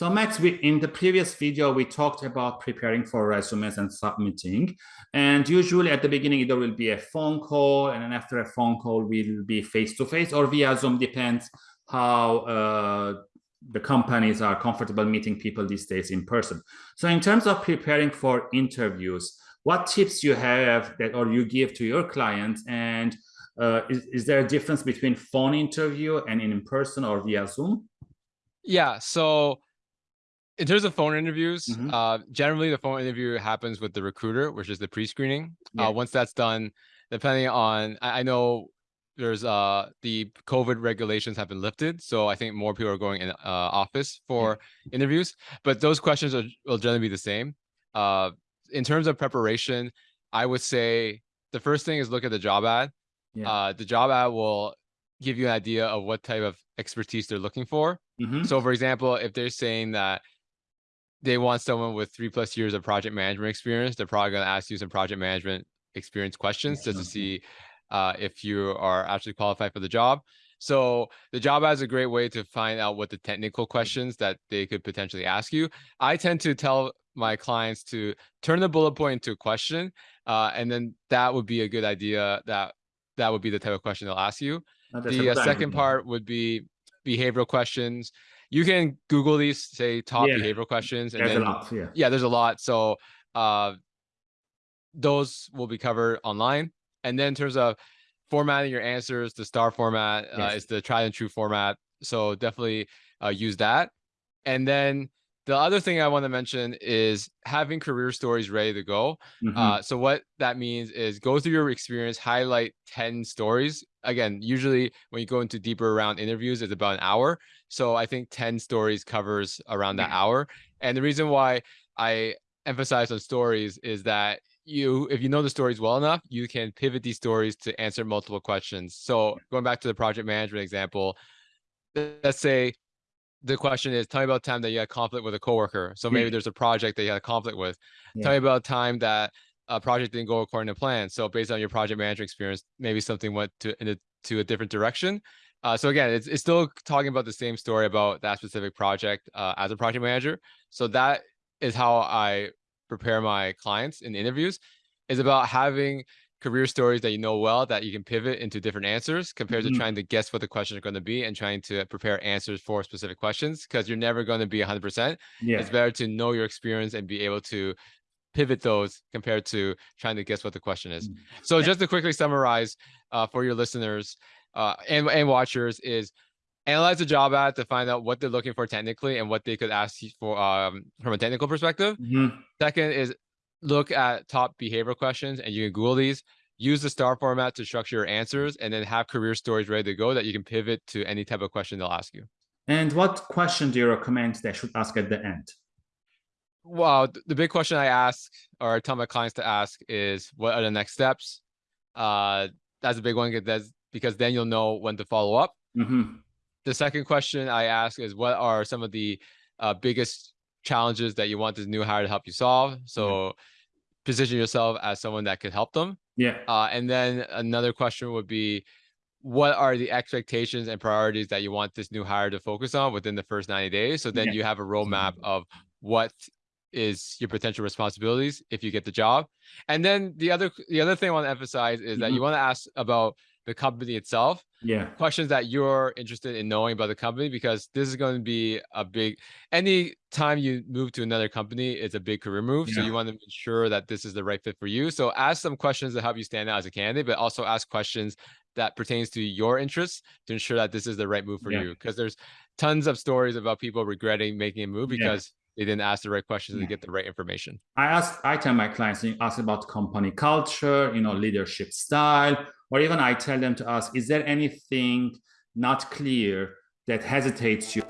So Max, we, in the previous video, we talked about preparing for resumes and submitting. And usually at the beginning, there will be a phone call. And then after a phone call, we will be face-to-face -face or via Zoom, depends how uh, the companies are comfortable meeting people these days in person. So in terms of preparing for interviews, what tips you have that or you give to your clients and uh, is, is there a difference between phone interview and in person or via Zoom? Yeah, so in terms of phone interviews, mm -hmm. uh, generally the phone interview happens with the recruiter, which is the pre-screening. Yeah. Uh, once that's done, depending on, I, I know there's uh the COVID regulations have been lifted, so I think more people are going in uh, office for yeah. interviews. But those questions are, will generally be the same. Uh, in terms of preparation, I would say the first thing is look at the job ad. Yeah. Uh, the job ad will give you an idea of what type of expertise they're looking for. Mm -hmm. So, for example, if they're saying that they want someone with three plus years of project management experience, they're probably going to ask you some project management experience questions just to see uh, if you are actually qualified for the job. So the job is a great way to find out what the technical questions that they could potentially ask you. I tend to tell my clients to turn the bullet point into a question, uh, and then that would be a good idea. That that would be the type of question they'll ask you. The uh, second part would be behavioral questions. You can Google these, say top yeah. behavioral questions, and there's then, a lot. Yeah. yeah, there's a lot. So uh, those will be covered online. And then in terms of formatting your answers, the star format uh, is the tried and true format. So definitely uh, use that. And then the other thing I want to mention is having career stories ready to go. Mm -hmm. uh, so what that means is go through your experience, highlight 10 stories. Again, usually when you go into deeper around interviews, it's about an hour. So I think 10 stories covers around that yeah. hour. And the reason why I emphasize on stories is that you if you know the stories well enough you can pivot these stories to answer multiple questions so going back to the project management example let's say the question is tell me about time that you had conflict with a coworker. So maybe yeah. there's a project that you had a conflict with. Yeah. tell me about time that a project didn't go according to plan. So based on your project manager experience maybe something went to in a, to a different direction. Uh, so again it's, it's still talking about the same story about that specific project uh, as a project manager. So that is how i prepare my clients in interviews is about having career stories that you know well that you can pivot into different answers compared mm -hmm. to trying to guess what the questions are going to be and trying to prepare answers for specific questions because you're never going to be 100%. Yeah. It's better to know your experience and be able to pivot those compared to trying to guess what the question is. Mm -hmm. So just to quickly summarize uh, for your listeners uh, and, and watchers is analyze the job ad to find out what they're looking for technically and what they could ask you for um, from a technical perspective. Mm -hmm. Second is look at top behavioral questions and you can Google these. Use the star format to structure your answers and then have career stories ready to go that you can pivot to any type of question they'll ask you. And what question do you recommend they should ask at the end? Well, the big question I ask or I tell my clients to ask is what are the next steps? Uh, that's a big one because then you'll know when to follow up. Mm -hmm the second question I ask is what are some of the uh, biggest challenges that you want this new hire to help you solve? So position yourself as someone that could help them. Yeah. Uh, and then another question would be, what are the expectations and priorities that you want this new hire to focus on within the first 90 days? So then yeah. you have a roadmap of what is your potential responsibilities if you get the job. And then the other the other thing I want to emphasize is mm -hmm. that you mm-hmm. want to ask about the company itself. Yeah. Questions that you're interested in knowing about the company because this is going to be a big any time you move to another company, it's a big career move. Yeah. So you want to ensure that this is the right fit for you. So ask some questions to help you stand out as a candidate, but also ask questions that pertains to your interests to ensure that this is the right move for yeah. you. Because there's tons of stories about people regretting making a move because they didn't ask the right questions yeah. to get the right information. I ask, I tell my clients, you ask about company culture, you know, leadership style, or even I tell them to ask, is there anything not clear that hesitates you?